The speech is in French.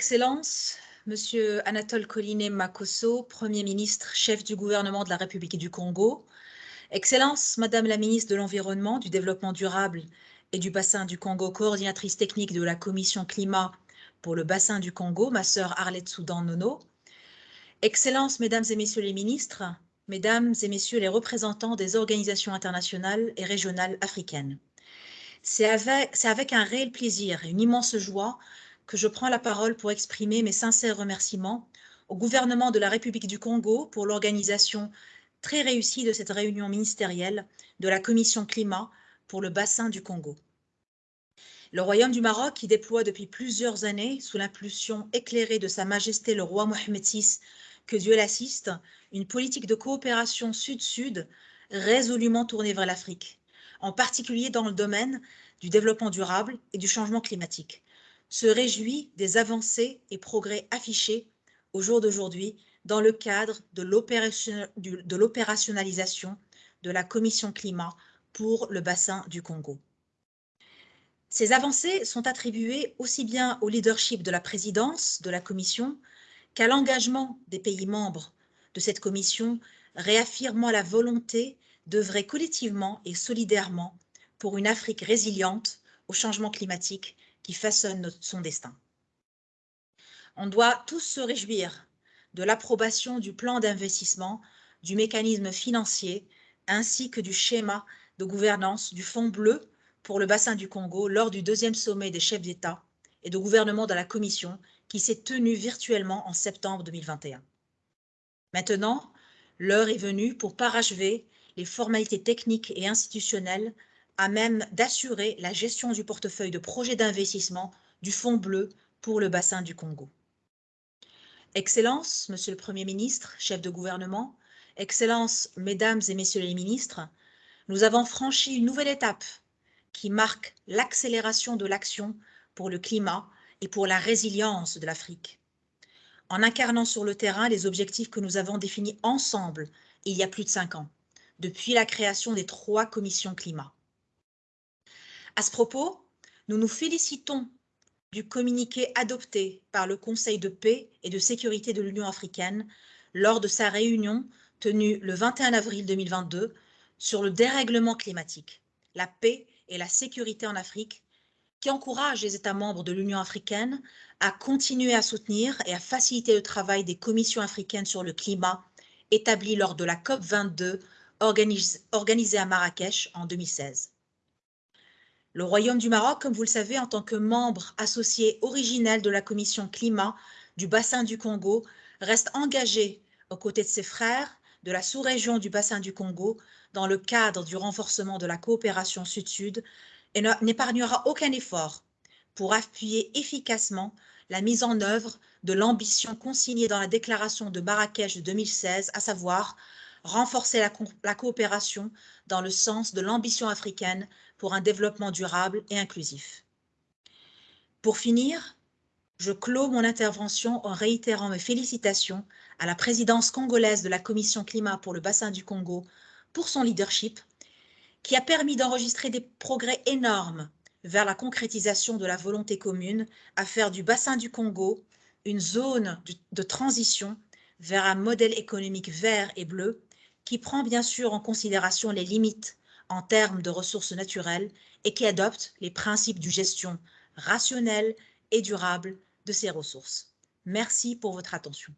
Excellences, Monsieur Anatole Collinet Makosso, Premier ministre, chef du gouvernement de la République du Congo, Excellences, Madame la ministre de l'Environnement, du Développement durable et du bassin du Congo, coordinatrice technique de la Commission climat pour le bassin du Congo, ma sœur Arlette Soudan Nono, Excellences, Mesdames et Messieurs les ministres, Mesdames et Messieurs les représentants des organisations internationales et régionales africaines. C'est avec, avec, un réel plaisir et une immense joie que je prends la parole pour exprimer mes sincères remerciements au gouvernement de la République du Congo pour l'organisation très réussie de cette réunion ministérielle de la Commission climat pour le bassin du Congo. Le Royaume du Maroc, qui déploie depuis plusieurs années, sous l'impulsion éclairée de Sa Majesté le roi Mohamed VI, que Dieu l'assiste, une politique de coopération sud-sud résolument tournée vers l'Afrique, en particulier dans le domaine du développement durable et du changement climatique, se réjouit des avancées et progrès affichés au jour d'aujourd'hui dans le cadre de l'opérationnalisation de la Commission climat pour le bassin du Congo. Ces avancées sont attribuées aussi bien au leadership de la présidence de la Commission qu'à l'engagement des pays membres de cette Commission, réaffirmant la volonté d'œuvrer collectivement et solidairement pour une Afrique résiliente au changement climatique qui façonne son destin. On doit tous se réjouir de l'approbation du plan d'investissement, du mécanisme financier, ainsi que du schéma de gouvernance du Fonds bleu pour le bassin du Congo lors du deuxième sommet des chefs d'État et de gouvernement de la Commission qui s'est tenu virtuellement en septembre 2021. Maintenant, l'heure est venue pour parachever les formalités techniques et institutionnelles à même d'assurer la gestion du portefeuille de projets d'investissement du Fonds bleu pour le bassin du Congo. Excellences, Monsieur le Premier ministre, chef de gouvernement, Excellences, Mesdames et Messieurs les ministres, nous avons franchi une nouvelle étape qui marque l'accélération de l'action pour le climat et pour la résilience de l'Afrique. En incarnant sur le terrain les objectifs que nous avons définis ensemble il y a plus de cinq ans, depuis la création des trois commissions climat. À ce propos, nous nous félicitons du communiqué adopté par le Conseil de paix et de sécurité de l'Union africaine lors de sa réunion tenue le 21 avril 2022 sur le dérèglement climatique, la paix et la sécurité en Afrique, qui encourage les États membres de l'Union africaine à continuer à soutenir et à faciliter le travail des commissions africaines sur le climat établies lors de la COP22 organisée à Marrakech en 2016. Le Royaume du Maroc, comme vous le savez, en tant que membre associé originel de la Commission climat du bassin du Congo, reste engagé aux côtés de ses frères de la sous-région du bassin du Congo dans le cadre du renforcement de la coopération sud-sud et n'épargnera aucun effort pour appuyer efficacement la mise en œuvre de l'ambition consignée dans la déclaration de Marrakech de 2016, à savoir renforcer la, coopération dans le sens de l'ambition africaine pour un développement durable et inclusif. Pour finir, je clôt mon intervention en réitérant mes félicitations à la présidence congolaise de la Commission climat pour le bassin du Congo pour son leadership, qui a permis d'enregistrer des progrès énormes vers la concrétisation de la volonté commune à faire du bassin du Congo une zone de transition vers un modèle économique vert et bleu qui prend bien sûr en considération les limites en termes de ressources naturelles et qui adopte les principes de gestion rationnelle et durable de ces ressources. Merci pour votre attention.